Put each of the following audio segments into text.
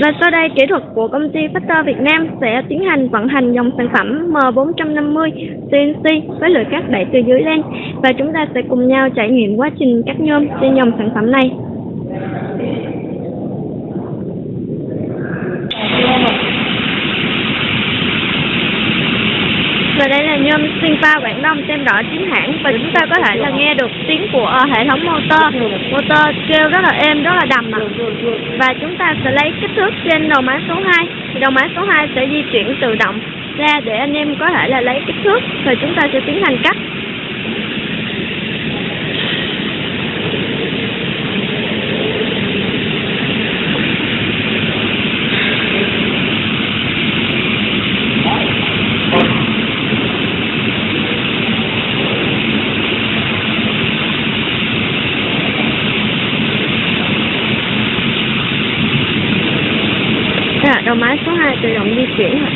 Và sau đây, kỹ thuật của công ty Factor Việt Nam sẽ tiến hành vận hành dòng sản phẩm M450 CNC với lưỡi cắt đẩy từ dưới lên và chúng ta sẽ cùng nhau trải nghiệm quá trình cắt nhôm trên dòng sản phẩm này. Và đây là nhôm Sinfa Quảng Đông xem rõ chính hãng và chúng ta có thể là nghe được tiếng của ờ, hệ thống motor. Motor kêu rất là êm, rất là đầm ạ. Và chúng ta sẽ lấy kích thước trên đầu máy số 2. Thì đầu máy số 2 sẽ di chuyển tự động ra để anh em có thể là lấy kích thước rồi chúng ta sẽ tiến hành cắt. Tự động di chuyển ạ.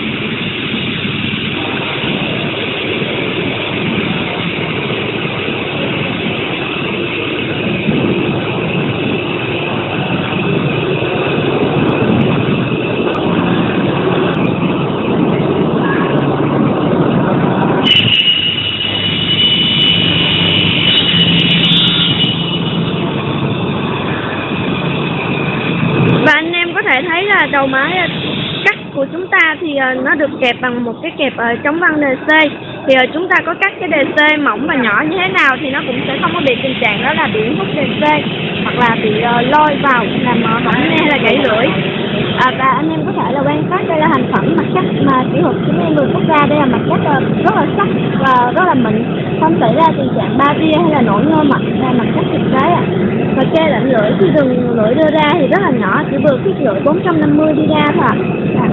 Và anh em có thể thấy là đầu máy của chúng ta thì ờ, nó được kẹp bằng một cái kẹp ờ, chống văng DC thì ờ, chúng ta có cắt cái DC mỏng và nhỏ như thế nào thì nó cũng sẽ không có bị tình trạng đó là bị hút DC hoặc là bị lôi vào làm ờ, hỏng nghe hay là gãy lưỡi à, và anh em có thể là quan sát đây là thành phẩm mặt cắt mà kỹ thuật chúng em vừa cắt ra đây là mặt cắt ờ, rất là sắc và rất là mịn không xảy ra tình trạng ba tia hay là nổi nhôm mặt là mặt cắt thực tế ạ và kê lạnh lưỡi khi đường lưỡi đưa ra thì rất là nhỏ chỉ vừa khít lưỡi 450 đi ra thôi ạ à.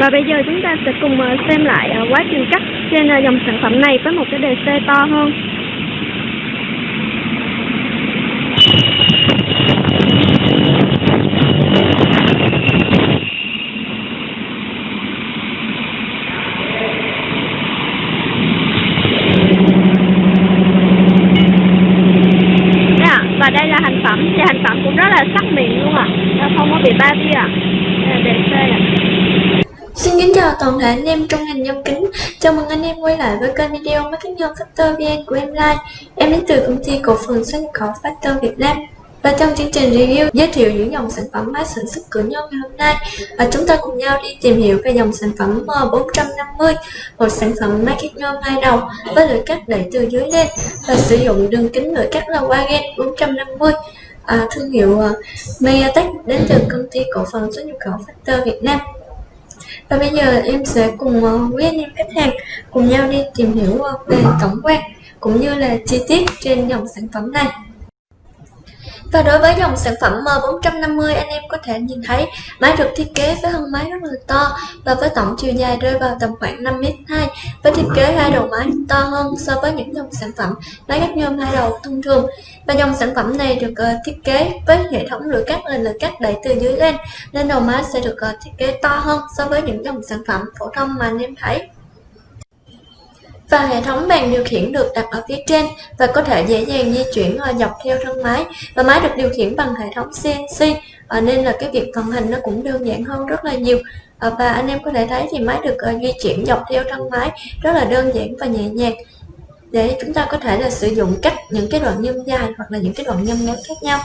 Và bây giờ chúng ta sẽ cùng ờ, xem lại ờ, quá trình cắt trên dòng sản phẩm này với một cái đề xe to hơn. Xin kính chào toàn thể anh em trong ngành nhôm kính. Chào mừng anh em quay lại với kênh video Marketing kính nhôm Factor VN của em Lai. Em đến từ công ty cổ phần xuất nhập khẩu Factor Việt Nam. Và trong chương trình review, giới thiệu những dòng sản phẩm máy sản xuất cửa nhôm ngày hôm nay. Và chúng ta cùng nhau đi tìm hiểu về dòng sản phẩm M450 một sản phẩm máy cắt nhôm hai đầu với lưỡi cắt đẩy từ dưới lên và sử dụng đường kính lưỡi cắt là Wagen 450 à, thương hiệu uh, đến từ công ty cổ phần xuất nhập khẩu Factor Việt Nam và bây giờ em sẽ cùng uh, quý anh em khách hàng cùng nhau đi tìm hiểu uh, về tổng quan cũng như là chi tiết trên dòng sản phẩm này. Và đối với dòng sản phẩm M450 anh em có thể nhìn thấy máy được thiết kế với thân máy rất là to và với tổng chiều dài rơi vào tầm khoảng 5m2 với thiết kế hai đầu máy to hơn so với những dòng sản phẩm máy cắt nhôm hai đầu thông thường. Và dòng sản phẩm này được uh, thiết kế với hệ thống lưỡi cắt là lưỡi cắt đẩy từ dưới lên nên đầu máy sẽ được uh, thiết kế to hơn so với những dòng sản phẩm phổ thông mà anh em thấy và hệ thống bàn điều khiển được đặt ở phía trên và có thể dễ dàng di chuyển dọc theo thân máy. Và máy được điều khiển bằng hệ thống CNC à, nên là cái việc vận hành nó cũng đơn giản hơn rất là nhiều. À, và anh em có thể thấy thì máy được à, di chuyển dọc theo thân máy rất là đơn giản và nhẹ nhàng. Để chúng ta có thể là sử dụng cách những cái đoạn nhâm dài hoặc là những cái đoạn nhâm ngắn khác nhau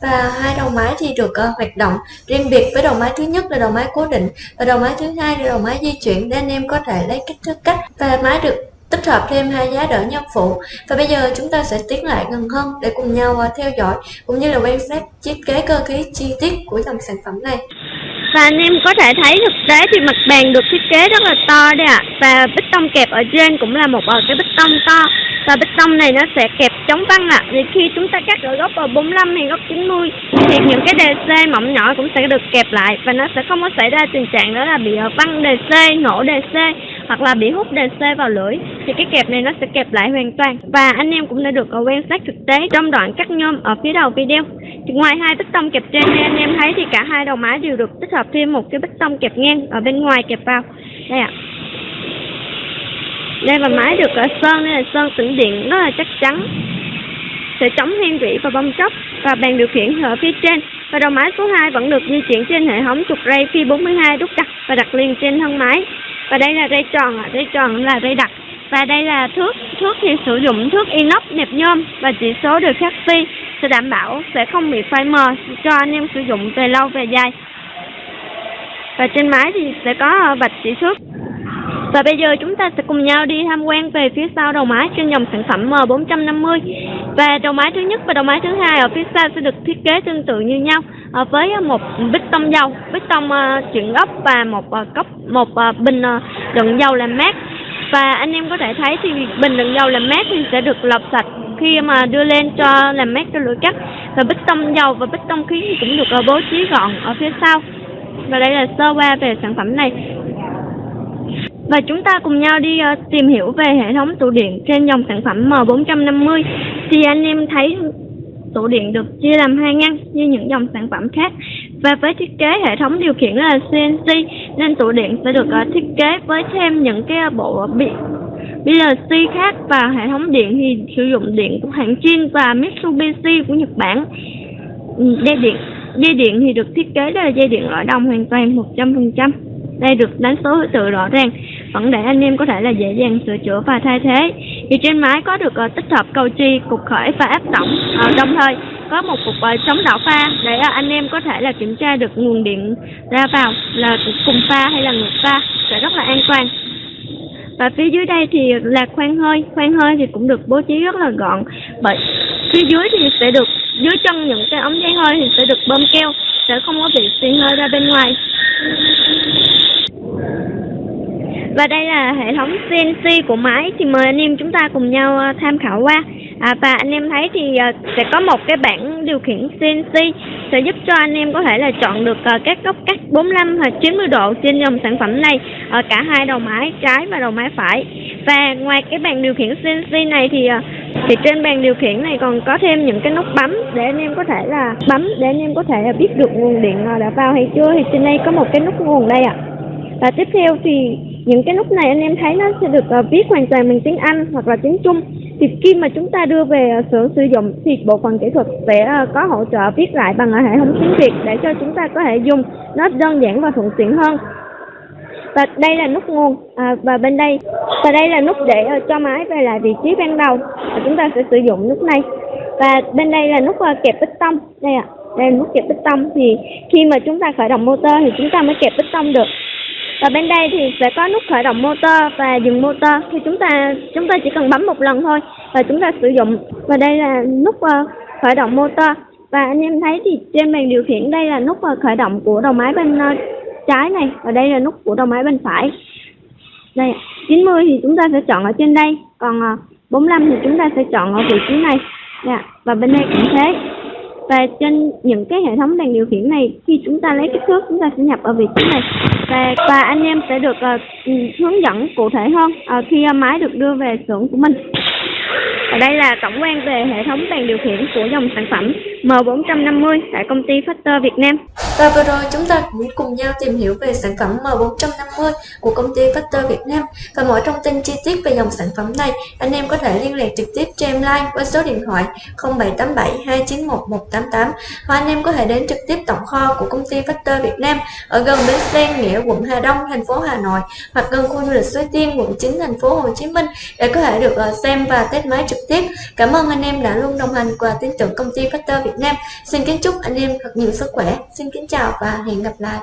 và hai đầu máy thì được uh, hoạt động riêng biệt với đầu máy thứ nhất là đầu máy cố định và đầu máy thứ hai là đầu máy di chuyển để anh em có thể lấy kích thước cắt và máy được tích hợp thêm hai giá đỡ nhân phụ. Và bây giờ chúng ta sẽ tiến lại gần hơn để cùng nhau uh, theo dõi cũng như là quan sát thiết kế cơ khí chi tiết của dòng sản phẩm này. Và anh em có thể thấy thực tế thì mặt bàn được thiết kế rất là to đây ạ. Và bích tông kẹp ở trên cũng là một bờ cái bích tông to. Và bích tông này nó sẽ kẹp chống văng ạ. Thì khi chúng ta cắt ở góc ờ, 45 hay góc 90 thì những cái đề C mỏng nhỏ cũng sẽ được kẹp lại và nó sẽ không có xảy ra tình trạng đó là bị văng đề C, nổ đề C hoặc là bị hút đề vào lưỡi. Thì cái kẹp này nó sẽ kẹp lại hoàn toàn. Và anh em cũng đã được ờ, quan sát thực tế trong đoạn cắt nhôm ở phía đầu video. Thì ngoài hai bích tông kẹp trên như anh em thấy thì cả hai đầu máy đều được tích hợp thêm một cái bích tông kẹp ngang ở bên ngoài kẹp vào. Đây ạ. Đây và máy được ở sơn đây là sơn tĩnh điện rất là chắc chắn. sẽ chống hen rỉ và bong chóc và bàn điều khiển ở phía trên và đầu máy số 2 vẫn được di chuyển trên hệ thống trục ray phi 42 đúc đặt và đặt liền trên thân máy và đây là dây tròn ạ. Dây tròn là dây đặc. Và đây là thước thước thì sử dụng thước inox nẹp nhôm và chỉ số được khắc phi sẽ đảm bảo sẽ không bị phai mờ cho anh em sử dụng về lâu về dài. Và trên máy thì sẽ có ờ, vạch chỉ thước. Và bây giờ chúng ta sẽ cùng nhau đi tham quan về phía sau đầu máy trên dòng sản phẩm M450 Và đầu máy thứ nhất và đầu máy thứ hai ở phía sau sẽ được thiết kế tương tự như nhau à, Với một bít tông dầu, bít tông uh, chuyển gốc và một uh, cốc một uh, bình uh, đựng dầu làm mát. Và anh em có thể thấy thì bình đựng dầu làm mát thì sẽ được lọc sạch khi mà đưa lên cho làm mát cho lưỡi cắt. Và bít tông dầu và bít tông khí thì cũng được uh, bố trí gọn ở phía sau. Và đây là sơ qua về sản phẩm này. Và chúng ta cùng nhau đi uh, tìm hiểu về hệ thống tủ điện trên dòng sản phẩm M450 Thì anh em thấy tủ điện được chia làm hai ngăn như những dòng sản phẩm khác. Và với thiết kế hệ thống điều khiển là CNC Nên tủ điện sẽ được ờ, thiết kế với thêm những cái ờ, bộ bị PLC khác và hệ thống điện thì sử dụng điện của hãng Chin và Mitsubishi của Nhật Bản. Ừ, dây điện dây điện thì được thiết kế là dây điện loại đồng hoàn toàn 100% đây được đánh số tự rõ ràng. Vẫn để anh em có thể là dễ dàng sửa chữa và thay thế. Thì trên máy có được uh, tích hợp cầu chi cục khởi và áp tổng uh, đồng thời có một cục uh, chống đảo pha để uh, anh em có thể là kiểm tra được nguồn điện ra vào là cùng pha hay là ngược pha sẽ rất là an toàn. Và phía dưới đây thì là khoan hơi khoan hơi thì cũng được bố trí rất là gọn. Bởi phía dưới thì sẽ được dưới chân những cái ống dây hơi thì sẽ được bơm keo sẽ không có bị xì hơi ra bên ngoài. Và đây là hệ thống CNC của máy. Thì mời anh em chúng ta cùng nhau ờ, tham khảo qua. À, và anh em thấy thì ờ, sẽ có một cái bảng điều khiển CNC sẽ giúp cho anh em có thể là chọn được ờ, các góc cắt 45 hoặc 90 độ trên dòng sản phẩm này ở cả hai đầu máy trái và đầu máy phải. Và ngoài cái bàn điều khiển CNC này thì thì trên bàn điều khiển này còn có thêm những cái nút bấm để anh em có thể là bấm để anh em có thể là biết được nguồn điện đã vào hay chưa. Thì trên đây có một cái nút nguồn đây ạ. À. và tiếp theo thì những cái nút này anh em thấy nó sẽ được uh, viết hoàn toàn bằng tiếng Anh hoặc là tiếng Trung. Thì khi mà chúng ta đưa về ờ, uh, xưởng sử dụng thì bộ phận kỹ thuật sẽ uh, có hỗ trợ viết lại bằng hệ thống tiếng Việt để cho chúng ta có thể dùng nó đơn giản và thuận tiện hơn. Và đây là nút nguồn à, và bên đây và đây là nút để uh, cho máy về lại vị trí ban đầu. Và chúng ta sẽ sử dụng nút này. Và bên đây là nút uh, kẹp tông. Đây ạ à, đây là nút kẹp tông. Thì khi mà chúng ta khởi động motor thì chúng ta mới kẹp tông được và bên đây thì sẽ có nút khởi động motor và dừng motor. Thì chúng ta chúng ta chỉ cần bấm một lần thôi và chúng ta sử dụng. Và đây là nút uh, khởi động motor. Và anh em thấy thì trên bàn điều khiển đây là nút uh, khởi động của đầu máy bên uh, trái này. Và đây là nút của đầu máy bên phải. Đây 90 thì chúng ta sẽ chọn ở trên đây. Còn uh, 45 thì chúng ta sẽ chọn ở vị trí này. Yeah. và bên đây cũng thế và trên những cái hệ thống đèn điều khiển này khi chúng ta lấy kích thước chúng ta sẽ nhập ở vị trí này và và anh em sẽ được uh, hướng dẫn cụ thể hơn uh, khi uh, máy được đưa về xưởng của mình và đây là tổng quan về hệ thống đèn điều khiển của dòng sản phẩm M450 tại công ty Factor Việt Nam. Và vừa rồi chúng ta cũng cùng nhau tìm hiểu về sản phẩm M450 của công ty Factor Việt Nam. Và mọi thông tin chi tiết về dòng sản phẩm này, anh em có thể liên lạc trực tiếp cho em like qua số điện thoại 0787 291 188 hoặc anh em có thể đến trực tiếp tổng kho của công ty Factor Việt Nam ở gần bến xe Nghĩa, quận Hà Đông, thành phố Hà Nội hoặc gần khu du lịch Suối Tiên, quận 9, thành phố Hồ Chí Minh để có thể được ờ, xem và test máy trực tiếp. Cảm ơn anh em đã luôn đồng hành và tin tưởng công ty Factor Việt Nam. Xin kính chúc anh em thật nhiều sức khỏe. Xin kính chào và hẹn gặp lại.